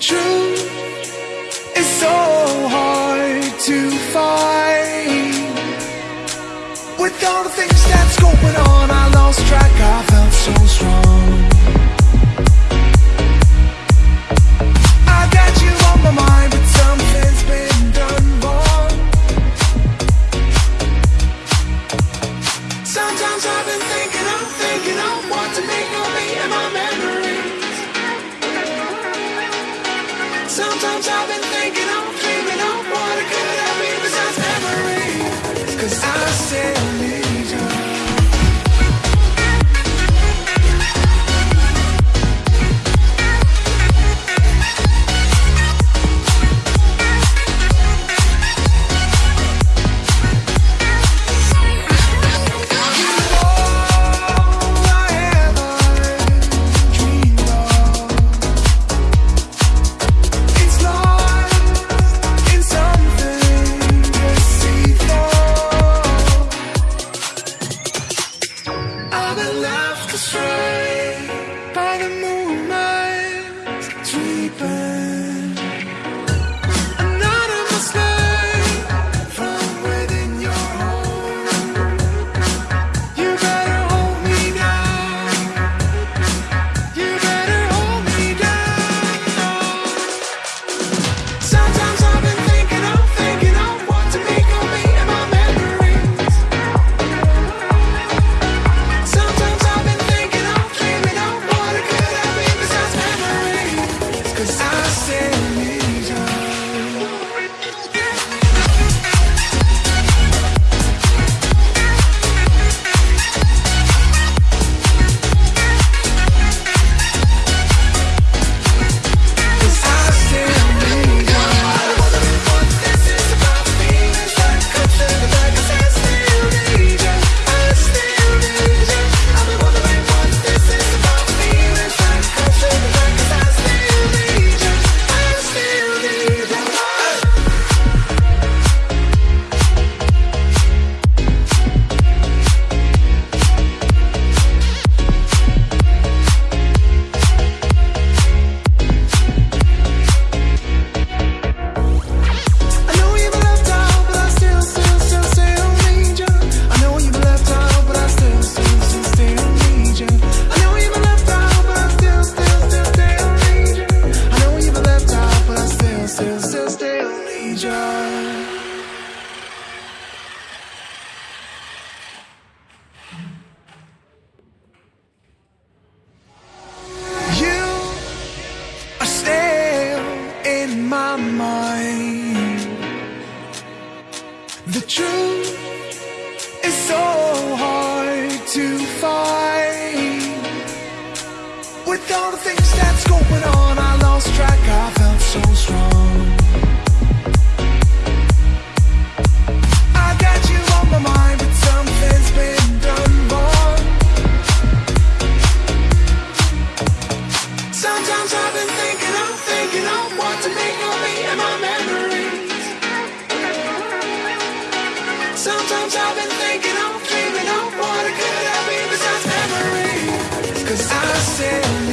truth is so hard to find. With all the things that's going on, I lost track, I felt so strong. Sometimes I've been thinking I've been left astray by the movement, sleeping. my mind. The truth is so hard to find. With all the things that's going on, I lost track. of. dancing